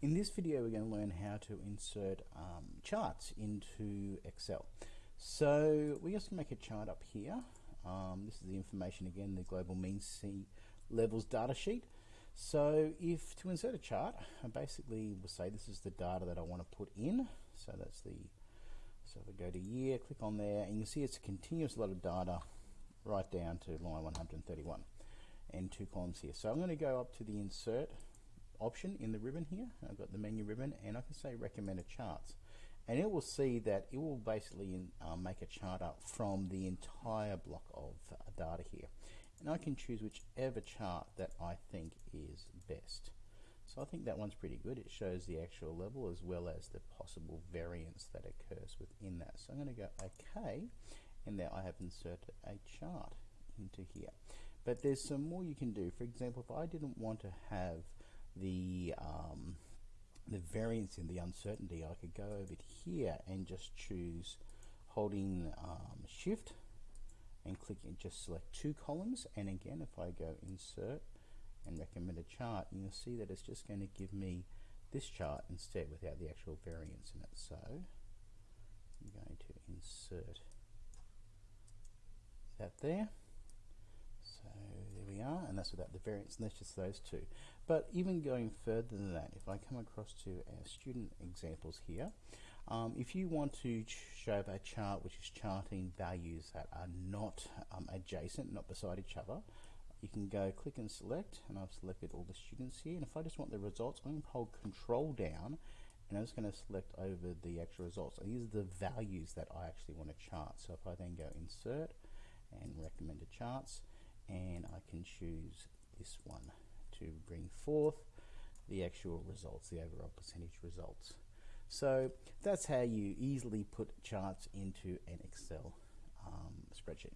In this video we're going to learn how to insert um, charts into Excel. So we just make a chart up here. Um, this is the information again, the global mean sea levels data sheet. So if to insert a chart, I basically will say this is the data that I want to put in. So that's the, so if I go to year, click on there, and you can see it's a continuous lot of data right down to line 131 and two columns here. So I'm going to go up to the insert option in the ribbon here. I've got the menu ribbon and I can say recommended charts. And it will see that it will basically um, make a chart up from the entire block of uh, data here. And I can choose whichever chart that I think is best. So I think that one's pretty good. It shows the actual level as well as the possible variance that occurs within that. So I'm going to go OK, and there I have inserted a chart into here. But there's some more you can do. For example, if I didn't want to have the um, the variance in the uncertainty, I could go over here and just choose holding um, shift and click and just select two columns. And again if I go insert and recommend a chart you'll see that it's just going to give me this chart instead without the actual variance in it. So I'm going to insert that there that's without the variance, and that's just those two. But even going further than that, if I come across to our student examples here, um, if you want to show a chart which is charting values that are not um, adjacent, not beside each other, you can go click and select, and I've selected all the students here, and if I just want the results, I'm going to hold control down, and I'm just going to select over the actual results. And these are the values that I actually want to chart. So if I then go insert and recommended charts, and I can choose this one to bring forth the actual results, the overall percentage results. So that's how you easily put charts into an Excel um, spreadsheet.